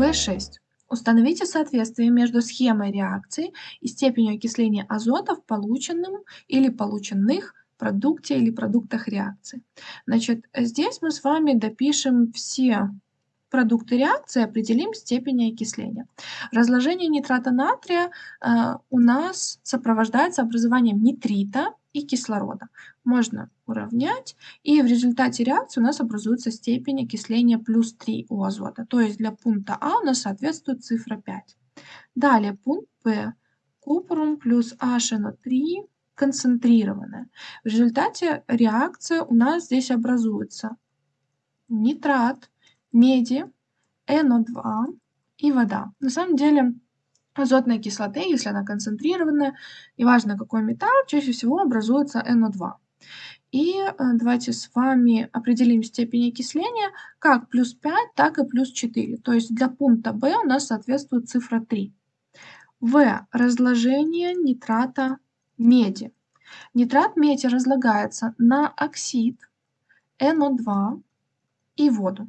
В6. Установите соответствие между схемой реакции и степенью окисления азота в полученном или полученных продукте или продуктах реакции. Значит, здесь мы с вами допишем все продукты реакции, определим степень окисления. Разложение нитрата натрия э, у нас сопровождается образованием нитрита и кислорода. Можно уравнять, и в результате реакции у нас образуется степень окисления плюс 3 у азота. То есть для пункта А у нас соответствует цифра 5. Далее пункт Б. Купрум плюс HNO3 концентрированная. В результате реакция у нас здесь образуется нитрат, меди, NO2 и вода. На самом деле азотной кислоты, если она концентрированная, неважно какой металл, чаще всего образуется NO2. И э, давайте с вами определим степень окисления как плюс 5, так и плюс 4. То есть для пункта В у нас соответствует цифра 3. В. Разложение нитрата меди. Нитрат меди разлагается на оксид NO2 и воду.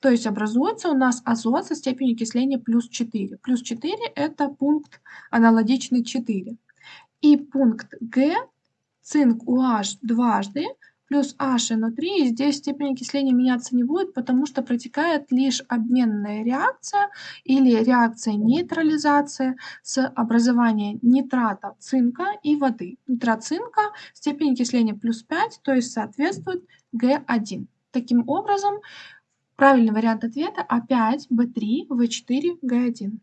То есть образуется у нас азот со степенью окисления плюс 4. Плюс 4 это пункт аналогичный 4. И пункт Г, цинк UH дважды, плюс HNO3, и здесь степень окисления меняться не будет, потому что протекает лишь обменная реакция или реакция нейтрализации с образованием нитрата цинка и воды. Нитрат цинка, степень окисления плюс 5, то есть соответствует Г1. Таким образом, Правильный вариант ответа А5, Б3, В4, Г1.